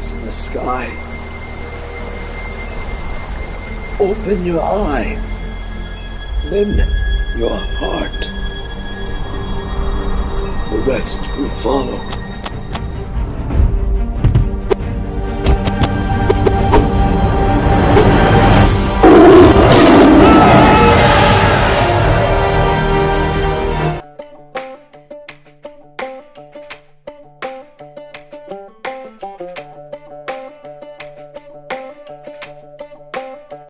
stars in the sky. Open your eyes. then your heart. The rest will follow.